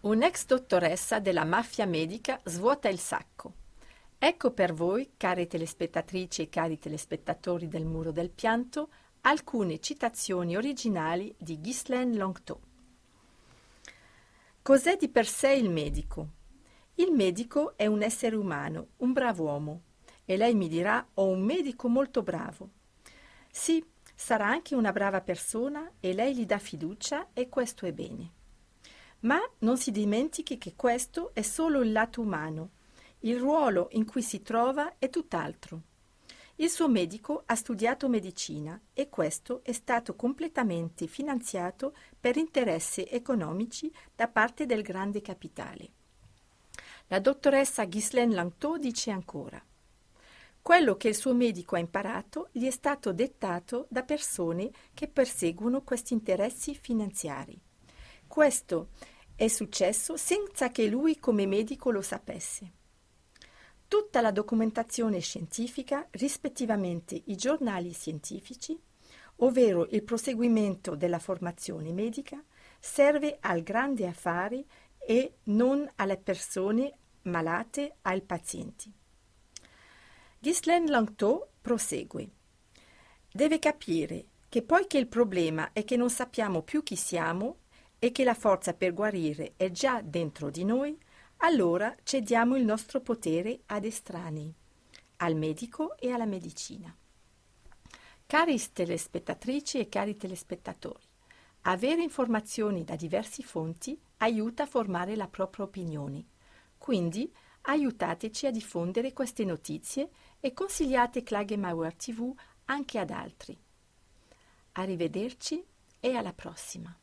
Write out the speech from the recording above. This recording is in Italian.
Un'ex dottoressa della mafia medica svuota il sacco. Ecco per voi, care telespettatrici e cari telespettatori del Muro del Pianto, alcune citazioni originali di Ghislaine Langto. Cos'è di per sé il medico? Il medico è un essere umano, un bravo uomo. E lei mi dirà, ho un medico molto bravo. Sì, sarà anche una brava persona e lei gli dà fiducia e questo è bene. Ma non si dimentichi che questo è solo il lato umano. Il ruolo in cui si trova è tutt'altro. Il suo medico ha studiato medicina e questo è stato completamente finanziato per interessi economici da parte del grande capitale. La dottoressa Ghislaine Langto dice ancora quello che il suo medico ha imparato gli è stato dettato da persone che perseguono questi interessi finanziari. Questo è successo senza che lui come medico lo sapesse. Tutta la documentazione scientifica, rispettivamente i giornali scientifici, ovvero il proseguimento della formazione medica, serve al grande affare e non alle persone malate, ai pazienti. Ghislaine Langto prosegue. Deve capire che poiché il problema è che non sappiamo più chi siamo e che la forza per guarire è già dentro di noi, allora cediamo il nostro potere ad estranei, al medico e alla medicina. Cari telespettatrici e cari telespettatori, avere informazioni da diverse fonti aiuta a formare la propria opinione. Quindi aiutateci a diffondere queste notizie e consigliate Klagemauer TV anche ad altri. Arrivederci e alla prossima.